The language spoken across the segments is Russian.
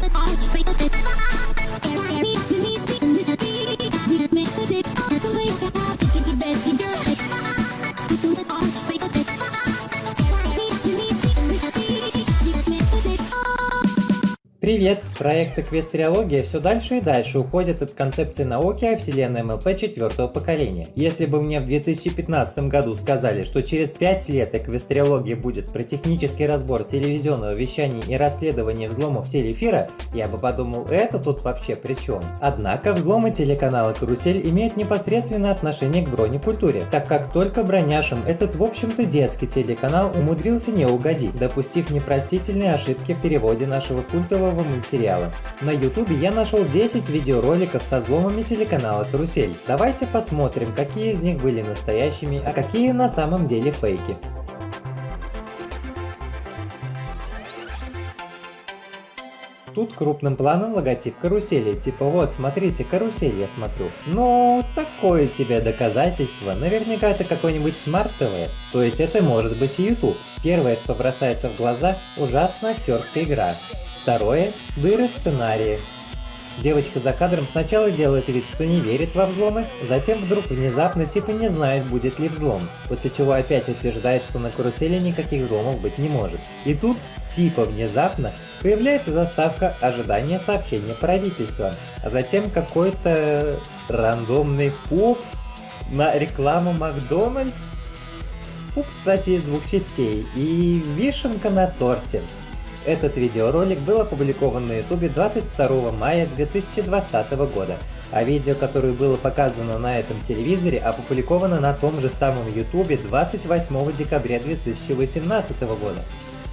the. Привет! Проект Эквестриология все дальше и дальше уходит от концепции науки о вселенной МЛП четвертого поколения. Если бы мне в 2015 году сказали, что через 5 лет Эквестриология будет про технический разбор телевизионного вещания и расследование взломов телеэфира, я бы подумал, это тут вообще при чем? Однако взломы телеканала Карусель имеют непосредственное отношение к бронекультуре, так как только броняшам этот в общем-то детский телеканал умудрился не угодить, допустив непростительные ошибки в переводе нашего культового нового мультсериала. На ютубе я нашел 10 видеороликов со взломами телеканала Карусель. Давайте посмотрим, какие из них были настоящими, а какие на самом деле фейки. Тут крупным планом логотип карусели, типа вот, смотрите, карусель я смотрю. Но такое себе доказательство, наверняка это какой-нибудь smart TV, то есть это может быть и YouTube. Первое, что бросается в глаза, ужасная актерская игра. Второе – дыры в сценарии. Девочка за кадром сначала делает вид, что не верит во взломы, затем вдруг внезапно типа не знает, будет ли взлом, после чего опять утверждает, что на карусели никаких взломов быть не может. И тут, типа внезапно, появляется заставка ожидания сообщения правительства, а затем какой-то рандомный пуп на рекламу Макдональдс. Пуп, кстати, из двух частей, и вишенка на торте. Этот видеоролик был опубликован на ютубе 22 мая 2020 года, а видео, которое было показано на этом телевизоре, опубликовано на том же самом ютубе 28 декабря 2018 года.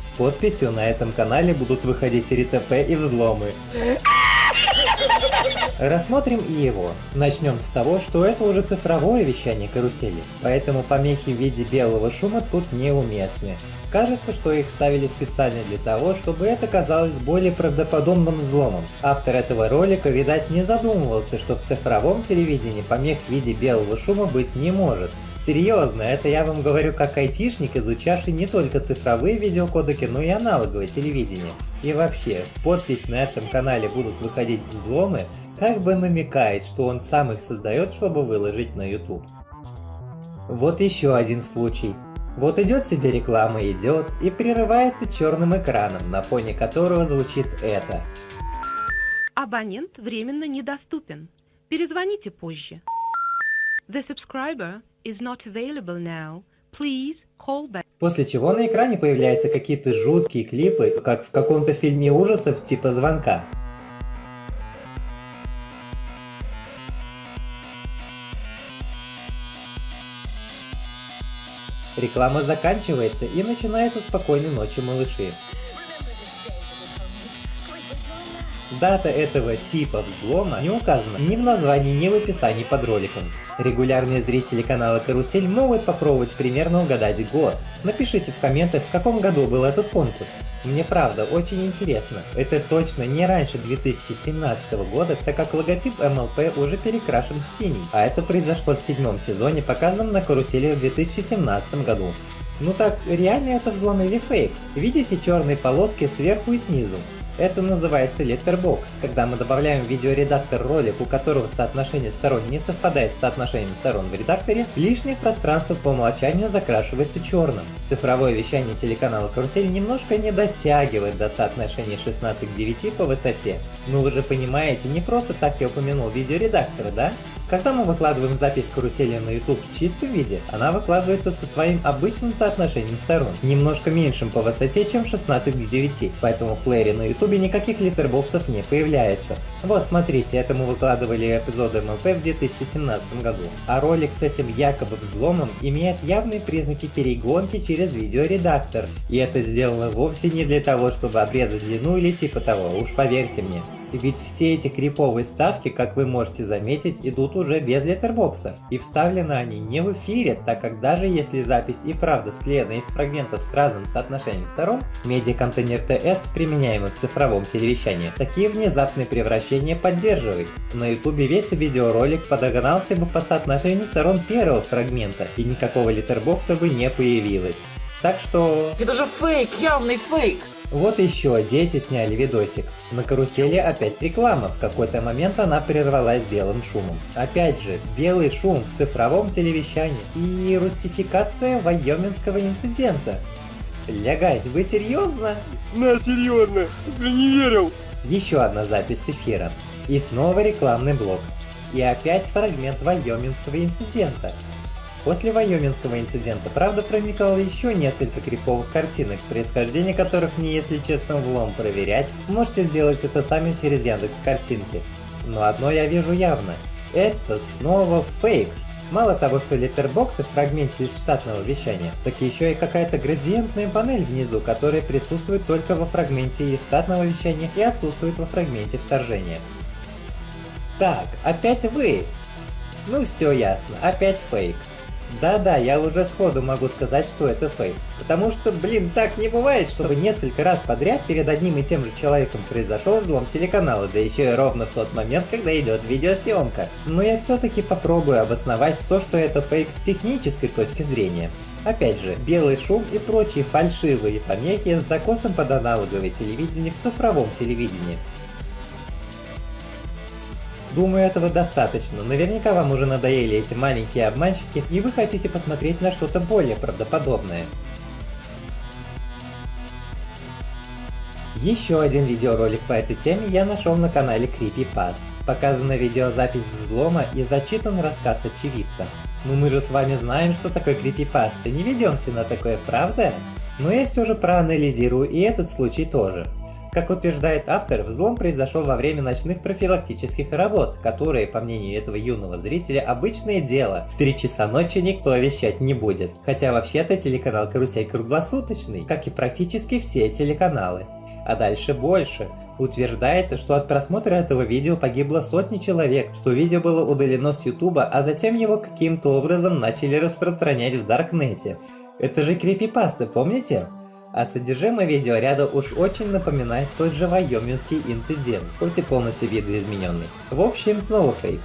С подписью на этом канале будут выходить РТП и взломы. Рассмотрим и его. Начнем с того, что это уже цифровое вещание карусели, поэтому помехи в виде белого шума тут неуместны. Кажется, что их ставили специально для того, чтобы это казалось более правдоподобным взломом. Автор этого ролика, видать, не задумывался, что в цифровом телевидении помех в виде белого шума быть не может. Серьезно, это я вам говорю как айтишник, изучавший не только цифровые видеокодеки, но и аналоговое телевидение. И вообще, подпись на этом канале будут выходить взломы, как бы намекает, что он сам их создает, чтобы выложить на YouTube. Вот еще один случай. Вот идет себе реклама, идет и прерывается черным экраном, на фоне которого звучит это. Абонент временно недоступен. Перезвоните позже. The subscriber is not available now. Please call back. После чего на экране появляются какие-то жуткие клипы, как в каком-то фильме ужасов типа звонка. Реклама заканчивается и начинается спокойной ночи малыши. Дата этого типа взлома не указана ни в названии, ни в описании под роликом. Регулярные зрители канала Карусель могут попробовать примерно угадать год. Напишите в комментах, в каком году был этот конкурс. Мне правда очень интересно. Это точно не раньше 2017 года, так как логотип MLP уже перекрашен в синий. А это произошло в седьмом сезоне, показанном на карусели в 2017 году. Ну так, реально это взлом или фейк? Видите черные полоски сверху и снизу? Это называется letterbox, когда мы добавляем в видеоредактор ролик, у которого соотношение сторон не совпадает с соотношением сторон в редакторе, лишнее пространство по умолчанию закрашивается черным. Цифровое вещание телеканала Карусель немножко не дотягивает до соотношения 16 к 9 по высоте. Ну вы же понимаете, не просто так я упомянул видеоредактор, да? Когда мы выкладываем запись карусели на YouTube в чистом виде, она выкладывается со своим обычным соотношением сторон, немножко меньшим по высоте, чем 16 к 9, поэтому в плеере на YouTube никаких литербоксов не появляется. Вот смотрите, это мы выкладывали эпизоды МЛП в 2017 году. А ролик с этим якобы взломом имеет явные признаки перегонки через видеоредактор. И это сделано вовсе не для того, чтобы обрезать длину или типа того, уж поверьте мне. Ведь все эти криповые ставки, как вы можете заметить, идут уже без леттербокса. И вставлены они не в эфире, так как даже если запись и правда склеена из фрагментов с разным соотношением сторон, медиаконтейнер TS, применяемый в цифровом телевещании, такие внезапные превращения поддерживает. На ютубе весь видеоролик подогнался бы по соотношению сторон первого фрагмента, и никакого леттербокса бы не появилось. Так что... Это же фейк, явный фейк! Вот еще, дети сняли видосик. На карусели опять реклама, в какой-то момент она прервалась белым шумом. Опять же, белый шум в цифровом телевещании и русификация вайоминского инцидента. Лягать, вы серьезно? На, серьезно, ты не верил. Еще одна запись с эфира. И снова рекламный блок. И опять фрагмент вайоминского инцидента. После Вайоминского инцидента, правда, проникало еще несколько криповых картинок, происхождение которых не если честно влом проверять, можете сделать это сами через Яндекс картинки. Но одно я вижу явно. Это снова фейк. Мало того, что литербоксы в фрагменте из штатного вещания, так еще и какая-то градиентная панель внизу, которая присутствует только во фрагменте из штатного вещания и отсутствует во фрагменте вторжения. Так, опять вы! Ну все ясно, опять фейк. Да-да, я уже сходу могу сказать, что это фейк. Потому что, блин, так не бывает, чтобы несколько раз подряд перед одним и тем же человеком произошел взлом телеканала, да еще и ровно в тот момент, когда идет видеосъемка. Но я все-таки попробую обосновать то, что это фейк с технической точки зрения. Опять же, белый шум и прочие фальшивые помехи с закосом под аналоговое телевидение в цифровом телевидении. Думаю, этого достаточно. Наверняка вам уже надоели эти маленькие обманщики, и вы хотите посмотреть на что-то более правдоподобное. Еще один видеоролик по этой теме я нашел на канале Creepypast. Показана видеозапись взлома и зачитан рассказ очевидца. Ну мы же с вами знаем, что такое и не ведемся на такое, правда? Но я все же проанализирую и этот случай тоже. Как утверждает автор, взлом произошел во время ночных профилактических работ, которые, по мнению этого юного зрителя, обычное дело. В 3 часа ночи никто вещать не будет. Хотя вообще-то телеканал «Карусель» круглосуточный, как и практически все телеканалы. А дальше больше. Утверждается, что от просмотра этого видео погибло сотни человек, что видео было удалено с ютуба, а затем его каким-то образом начали распространять в Даркнете. Это же крипипаста, помните? А содержимое видеоряда уж очень напоминает тот же Вайоминский инцидент, хоть и полностью видоизмененный. В общем, снова фейк.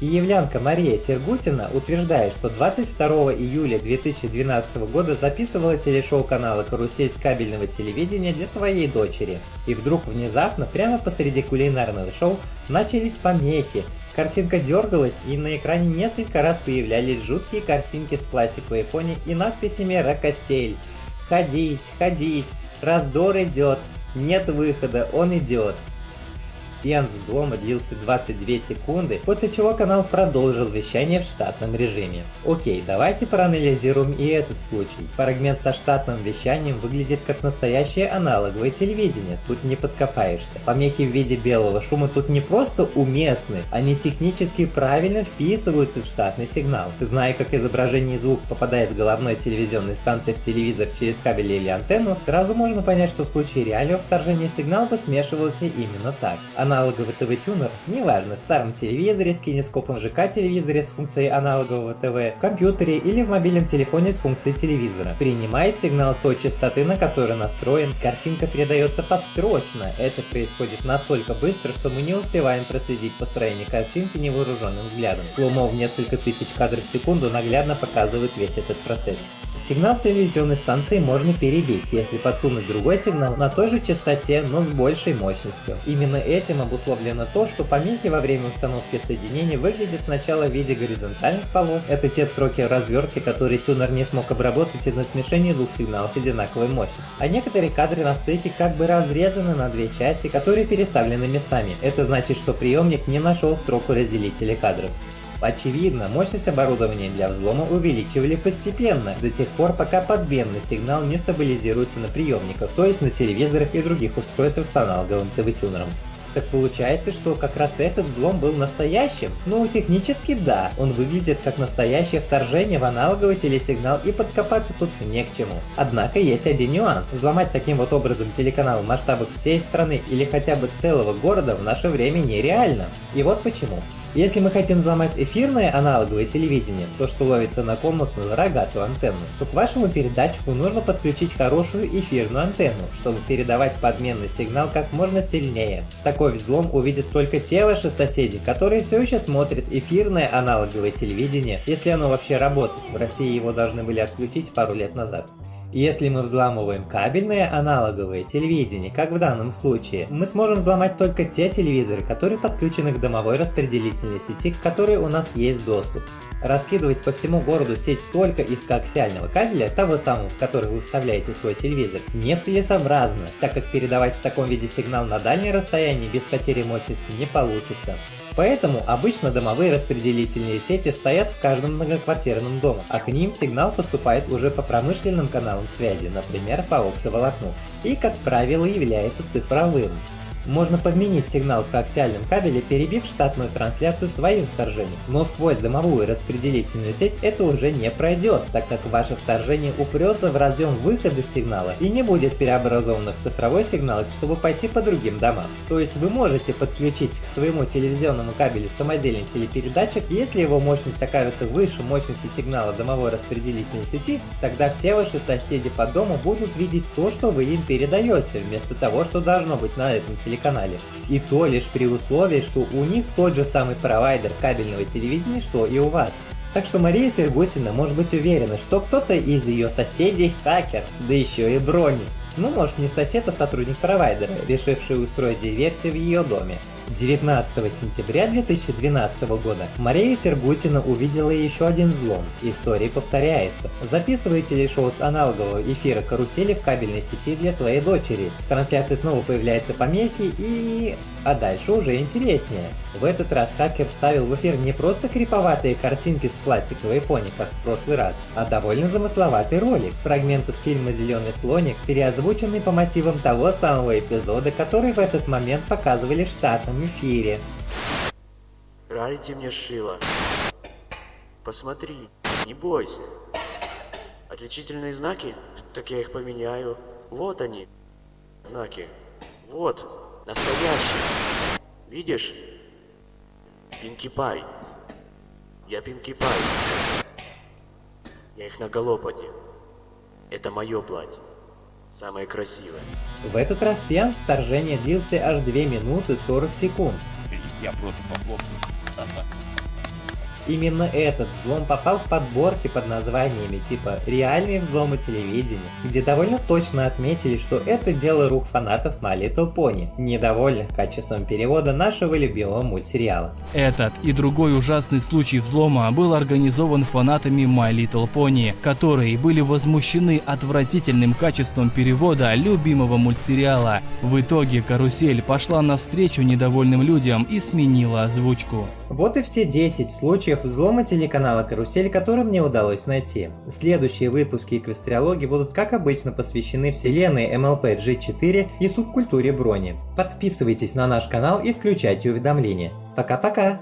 Киевлянка Мария Сергутина утверждает, что 22 июля 2012 года записывала телешоу канала «Карусель» с кабельного телевидения для своей дочери. И вдруг внезапно, прямо посреди кулинарного шоу, начались помехи, Картинка дергалась, и на экране несколько раз появлялись жуткие картинки с пластиковой фоне и надписями «Рокосель». «Ходить, ходить, раздор идет, нет выхода, он идет». Сеанс взлома длился 22 секунды, после чего канал продолжил вещание в штатном режиме. Окей, давайте проанализируем и этот случай. Фрагмент со штатным вещанием выглядит как настоящее аналоговое телевидение, тут не подкопаешься. Помехи в виде белого шума тут не просто уместны, они технически правильно вписываются в штатный сигнал. Зная, как изображение и звук попадает с головной телевизионной станции в телевизор через кабель или антенну, сразу можно понять, что в случае реального вторжения сигнал бы смешивался именно так аналоговый ТВ-тюнер, неважно, в старом телевизоре с кинескопом ЖК телевизоре с функцией аналогового ТВ, в компьютере или в мобильном телефоне с функцией телевизора. Принимает сигнал той частоты, на которой настроен, картинка передается построчно. Это происходит настолько быстро, что мы не успеваем проследить построение картинки невооруженным взглядом. Сломо в несколько тысяч кадров в секунду наглядно показывает весь этот процесс. Сигнал с телевизионной станции можно перебить, если подсунуть другой сигнал на той же частоте, но с большей мощностью. Именно этим этим обусловлено то, что помехи во время установки соединений выглядят сначала в виде горизонтальных полос. Это те строки развертки, которые тюнер не смог обработать из-за смешения двух сигналов одинаковой мощности. А некоторые кадры на стыке как бы разрезаны на две части, которые переставлены местами. Это значит, что приемник не нашел строку разделителя кадров. Очевидно, мощность оборудования для взлома увеличивали постепенно, до тех пор, пока подменный сигнал не стабилизируется на приемниках, то есть на телевизорах и других устройствах с аналоговым ТВ-тюнером. Так получается, что как раз этот взлом был настоящим? Ну, технически да, он выглядит как настоящее вторжение в аналоговый телесигнал и подкопаться тут не к чему. Однако есть один нюанс. Взломать таким вот образом телеканал в масштабах всей страны или хотя бы целого города в наше время нереально. И вот почему. Если мы хотим взломать эфирное аналоговое телевидение, то что ловится на комнатную рогатую антенну, то к вашему передатчику нужно подключить хорошую эфирную антенну, чтобы передавать подменный сигнал как можно сильнее. Такой взлом увидят только те ваши соседи, которые все еще смотрят эфирное аналоговое телевидение, если оно вообще работает. В России его должны были отключить пару лет назад. Если мы взламываем кабельное аналоговое телевидение, как в данном случае, мы сможем взломать только те телевизоры, которые подключены к домовой распределительной сети, к которой у нас есть доступ. Раскидывать по всему городу сеть только из коаксиального кабеля, того самого, в который вы вставляете свой телевизор, нецелесообразно, так как передавать в таком виде сигнал на дальнее расстояние без потери мощности не получится. Поэтому обычно домовые распределительные сети стоят в каждом многоквартирном доме, а к ним сигнал поступает уже по промышленным каналам связи, например по оптоволокну, и как правило является цифровым. Можно подменить сигнал в коаксиальном кабеле, перебив штатную трансляцию своим вторжением. Но сквозь дымовую распределительную сеть это уже не пройдет, так как ваше вторжение упрется в разъем выхода сигнала и не будет переобразовано в цифровой сигнал, чтобы пойти по другим домам. То есть вы можете подключить к своему телевизионному кабелю самодельный телепередатчик, если его мощность окажется выше мощности сигнала домовой распределительной сети, тогда все ваши соседи по дому будут видеть то, что вы им передаете, вместо того, что должно быть на этом телевизоре телеканале. И то лишь при условии, что у них тот же самый провайдер кабельного телевидения, что и у вас. Так что Мария Сергутина может быть уверена, что кто-то из ее соседей хакер, да еще и брони. Ну, может не сосед, а сотрудник провайдера, решивший устроить диверсию в ее доме. 19 сентября 2012 года Мария Сергутина увидела еще один взлом. История повторяется. Записываете ли шоу с аналогового эфира карусели в кабельной сети для своей дочери. В трансляции снова появляются помехи и... А дальше уже интереснее. В этот раз хакер вставил в эфир не просто криповатые картинки с пластиковой пони, как в прошлый раз, а довольно замысловатый ролик. Фрагмент из фильма «Зеленый слоник», переозвученный по мотивам того самого эпизода, который в этот момент показывали в эфире. Рарити мне шила. Посмотри, не бойся. Отличительные знаки? Так я их поменяю. Вот они. Знаки. Вот. Настоящие. Видишь? Пинки Пай. Я Пинки Пай. Я их на голопаде. Это мое платье. Самое красивое. В этот раз сеанс вторжения длился аж 2 минуты 40 секунд. Я просто похлопаю. Именно этот взлом попал в подборки под названиями типа «Реальные взломы телевидения», где довольно точно отметили, что это дело рук фанатов My Little Pony, недовольных качеством перевода нашего любимого мультсериала. Этот и другой ужасный случай взлома был организован фанатами My Little Pony, которые были возмущены отвратительным качеством перевода любимого мультсериала. В итоге карусель пошла навстречу недовольным людям и сменила озвучку. Вот и все 10 случаев взлома телеканала Карусель, которые мне удалось найти. Следующие выпуски Эквестриологии будут как обычно посвящены вселенной MLP G4 и субкультуре брони. Подписывайтесь на наш канал и включайте уведомления. Пока-пока!